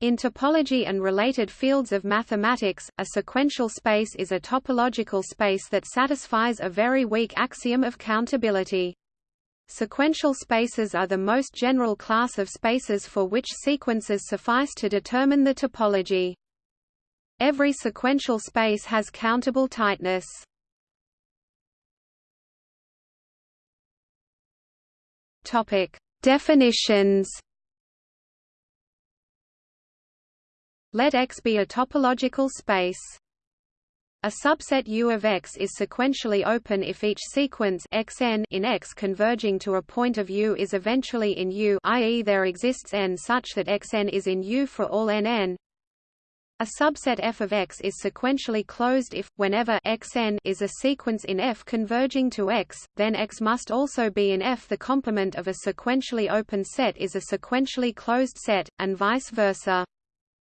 In topology and related fields of mathematics, a sequential space is a topological space that satisfies a very weak axiom of countability. Sequential spaces are the most general class of spaces for which sequences suffice to determine the topology. Every sequential space has countable tightness. Definitions Let X be a topological space. A subset U of X is sequentially open if each sequence xn in X converging to a point of U is eventually in U i.e. there exists n such that xn is in U for all nn. A subset F of X is sequentially closed if, whenever xn is a sequence in F converging to X, then X must also be in F. The complement of a sequentially open set is a sequentially closed set, and vice versa.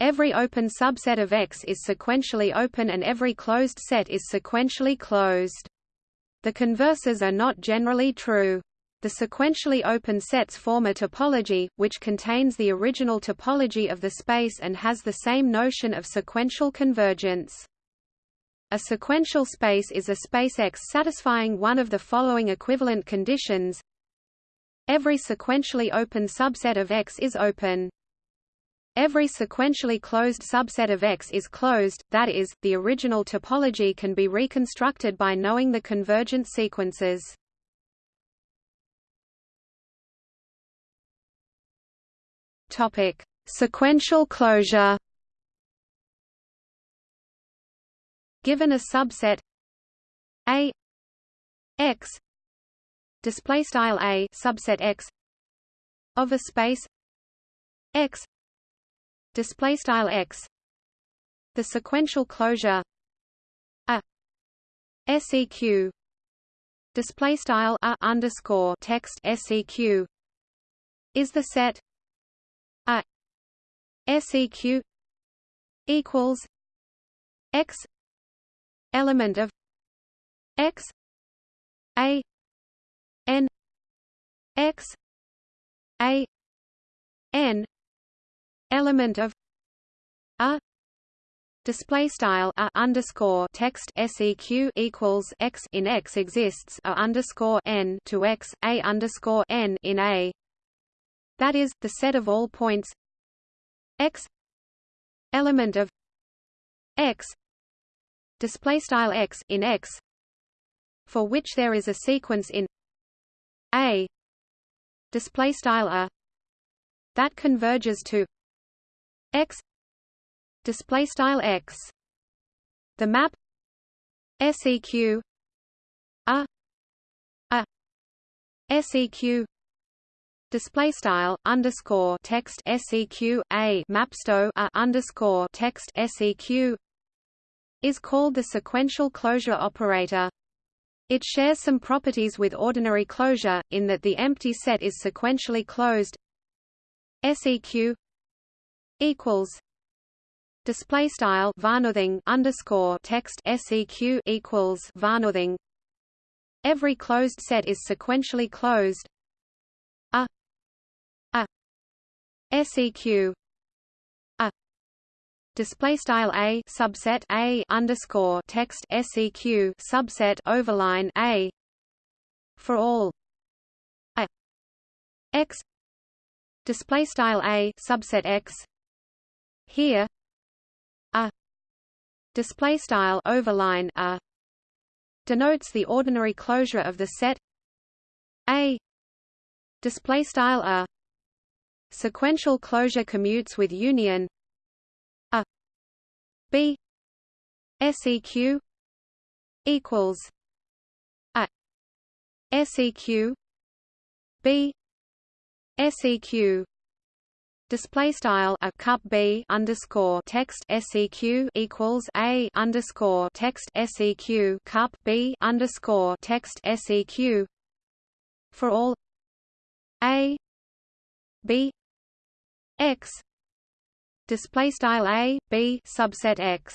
Every open subset of X is sequentially open and every closed set is sequentially closed. The converses are not generally true. The sequentially open sets form a topology, which contains the original topology of the space and has the same notion of sequential convergence. A sequential space is a space X satisfying one of the following equivalent conditions. Every sequentially open subset of X is open. Every sequentially closed subset of X is closed, that is, the original topology can be reconstructed by knowing the convergent sequences. Topic: Sequential closure. Given a subset A X display style A subset X of a space X display style x. The sequential closure a seq display style a underscore text seq is the set a seq equals x element of x a n x a n element of a display style a underscore text seq equals x in x exists a underscore n to x a underscore n in a. That is the set of all points x element of x display style x in x for which there is a sequence in a display style a that converges to x display style x. The map seq a a seq display style underscore text seq a mapsto a underscore text seq is called the sequential closure operator. It shares some properties with ordinary closure in that the empty set is sequentially closed seq equals display style varnothing underscore text seq equals varnothing every closed set is sequentially closed. A a seq a display style a subset a underscore text seq subset overline a for all. A x display style a subset x here a display style overline a denotes the ordinary closure of the set. A display style a sequential closure commutes with union. A b seq equals a seq b seq display style a cup b underscore text seq equals a underscore text seq cup b underscore text seq for all a b x. Display style a b subset x.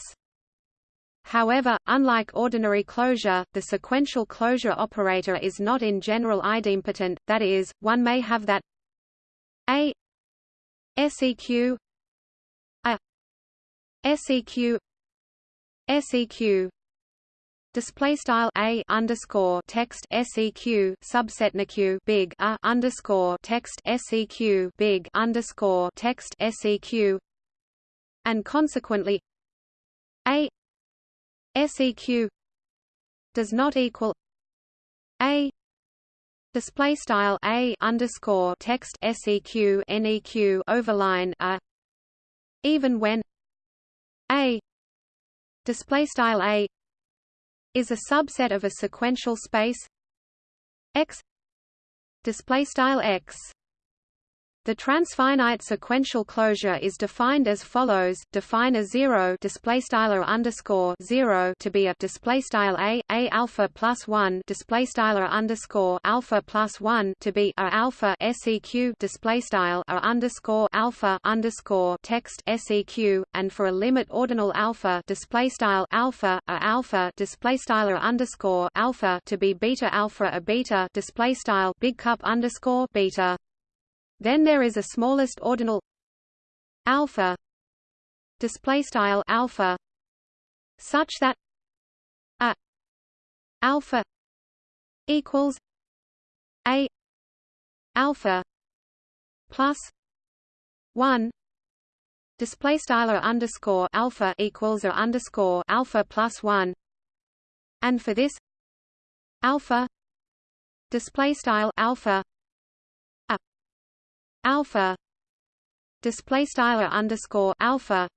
However, unlike ordinary closure, the sequential closure operator is not in general idempotent, that is, one may have that a seq seq seq display style a underscore text seq subset nq big a underscore text seq big underscore text seq and consequently a seq does not equal a display style a underscore text seq neq overline a. Even when a display style a is a subset of a sequential space X display style X the transfinite sequential closure is defined as follows: define a zero display underscore zero to be a display a a alpha plus one display underscore alpha plus one to be a alpha seq display a underscore alpha underscore text seq, and for a limit ordinal alpha display style alpha a alpha display underscore alpha to be beta alpha a beta display big cup underscore beta. Then there is a smallest ordinal alpha display style alpha such that a alpha equals a alpha plus 1 display style underscore alpha equals or underscore alpha plus 1 and for this alpha display style alpha alpha display style underscore alpha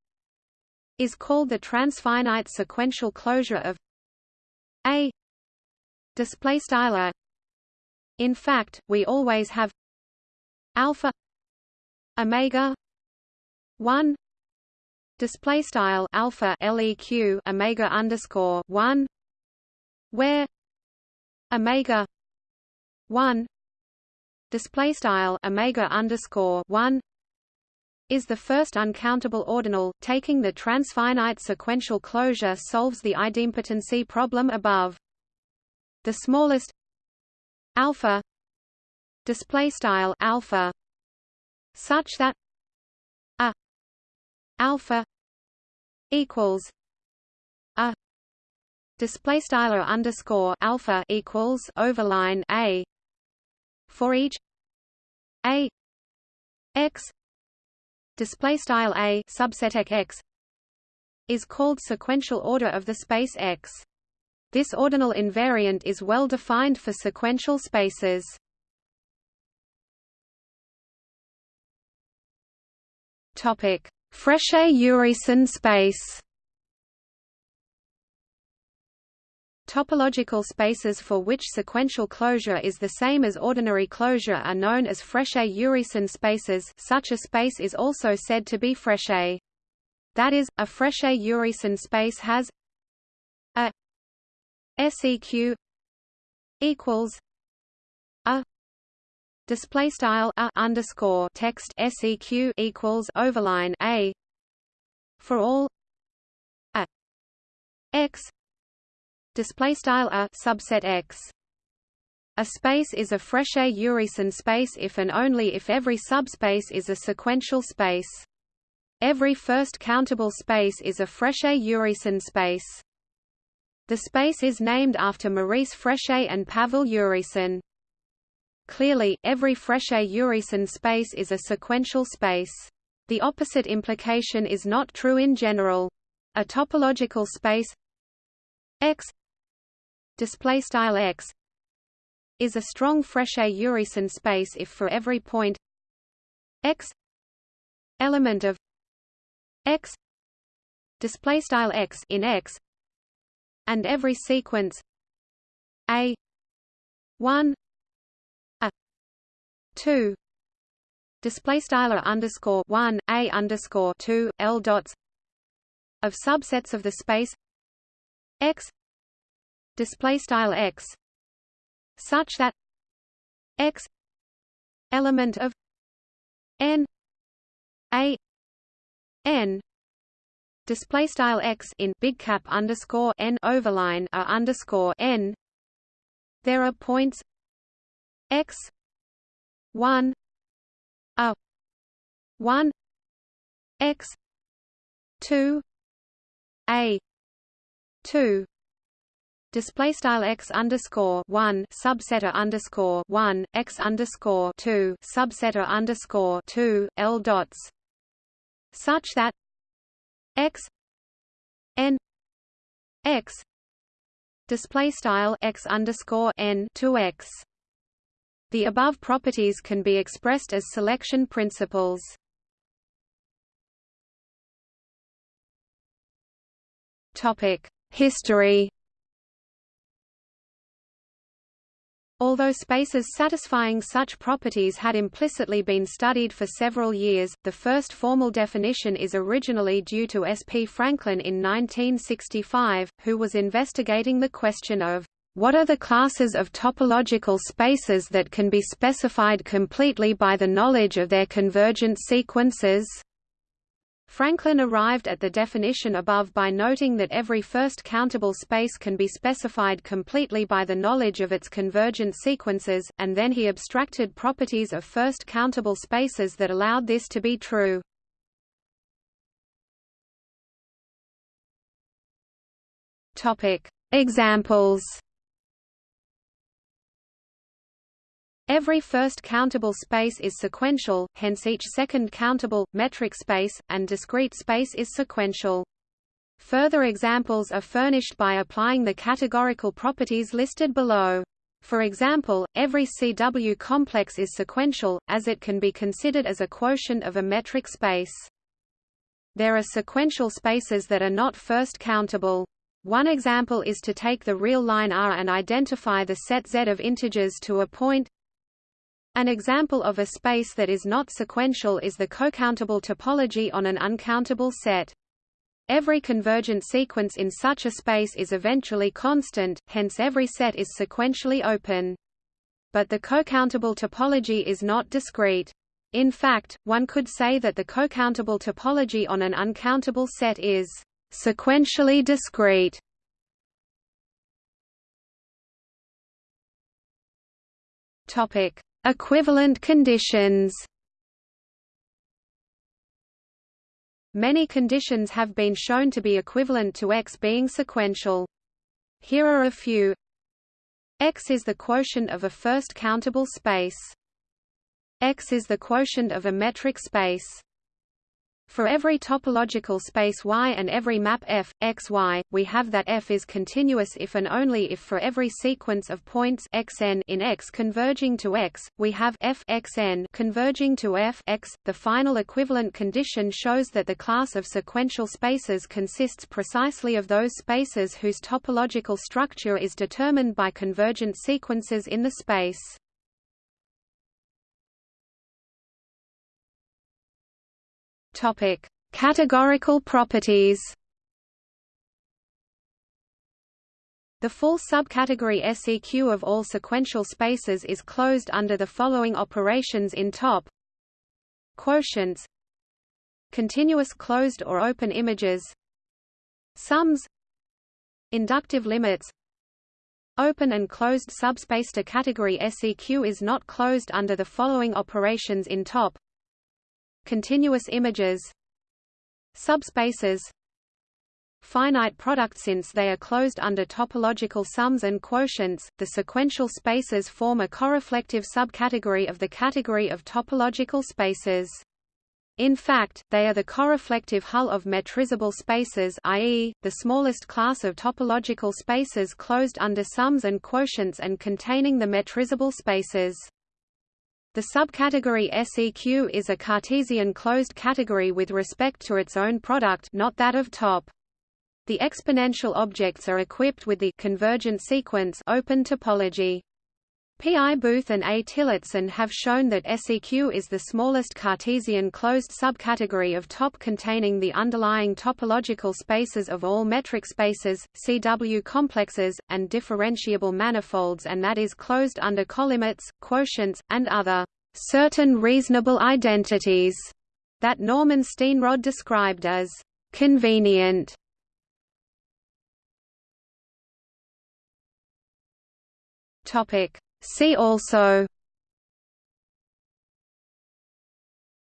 is called the transfinite sequential closure of a display style. In fact we always have alpha omega 1 display style alpha leq omega underscore 1 where omega 1 display style omega underscore one is the first uncountable ordinal. Taking the transfinite sequential closure solves the idempotency problem above. The smallest alpha display style alpha such that a alpha equals a display style underscore alpha equals overline a for each a x display style a subset x is called sequential order of the space X. This ordinal invariant is well defined for sequential spaces. Topic: Frechet-Urysohn space. Topological spaces for which sequential closure is the same as ordinary closure are known as Frechet-Urysohn spaces such a space is also said to be Frechet. That is, a Frechet-Urysohn space has a seq equals a display style a underscore text seq equals overline a for all a x display style a subset X. A space is a Frechet-Urysohn space if and only if every subspace is a sequential space. Every first countable space is a Frechet-Urysohn space. The space is named after Maurice Frechet and Pavel Urysohn. Clearly, every Frechet-Urysohn space is a sequential space. The opposite implication is not true in general. A topological space X display style x is a strong Frechet-Urysohn space if for every point x element of x display style x in x and every sequence a 1 a 2 display style underscore 1 a underscore 2 l dots of subsets of the space x display style x such that x element of n a n display style x in big cap underscore n overline a underscore n. There are points x 1 a 1 x 2 a 2 display style x underscore 1 subsetter underscore 1 x underscore 2 subsetter underscore 2 l dots such that x n x display style x underscore n to x the above properties can be expressed as selection principles. Topic: History. Although spaces satisfying such properties had implicitly been studied for several years, the first formal definition is originally due to S. P. Franklin in 1965, who was investigating the question of what are the classes of topological spaces that can be specified completely by the knowledge of their convergent sequences? Franklin arrived at the definition above by noting that every first countable space can be specified completely by the knowledge of its convergent sequences, and then he abstracted properties of first countable spaces that allowed this to be true. Examples Every first countable space is sequential, hence each second countable, metric space, and discrete space is sequential. Further examples are furnished by applying the categorical properties listed below. For example, every CW complex is sequential, as it can be considered as a quotient of a metric space. There are sequential spaces that are not first countable. One example is to take the real line R and identify the set Z of integers to a point an example of a space that is not sequential is the cocountable topology on an uncountable set. Every convergent sequence in such a space is eventually constant, hence every set is sequentially open. But the cocountable topology is not discrete. In fact, one could say that the cocountable topology on an uncountable set is sequentially discrete. Topic: Equivalent conditions Many conditions have been shown to be equivalent to X being sequential. Here are a few. X is the quotient of a first countable space. X is the quotient of a metric space. For every topological space Y and every map F, X, Y, we have that F is continuous if and only if for every sequence of points xn in X converging to X, we have F xn converging to F X. The final equivalent condition shows that the class of sequential spaces consists precisely of those spaces whose topological structure is determined by convergent sequences in the space. Topic: Categorical properties. The full subcategory SEQ of all sequential spaces is closed under the following operations in top. Quotients. Continuous closed or open images. Sums. Inductive limits. Open and closed subspace. To category SEQ is not closed under the following operations in top continuous images subspaces finite product since they are closed under topological sums and quotients the sequential spaces form a coreflective subcategory of the category of topological spaces in fact, they are the coreflective hull of metrizable spaces i.e., the smallest class of topological spaces closed under sums and quotients and containing the metrizable spaces. The subcategory SEQ is a Cartesian closed category with respect to its own product not that of top. The exponential objects are equipped with the convergent sequence open topology. P. I. Booth and A. Tillotson have shown that SEQ is the smallest Cartesian closed subcategory of top containing the underlying topological spaces of all metric spaces, CW complexes, and differentiable manifolds and that is closed under colimits, quotients, and other certain reasonable identities that Norman Steenrod described as convenient. Topic See also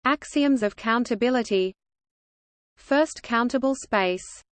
Axioms of countability. First countable space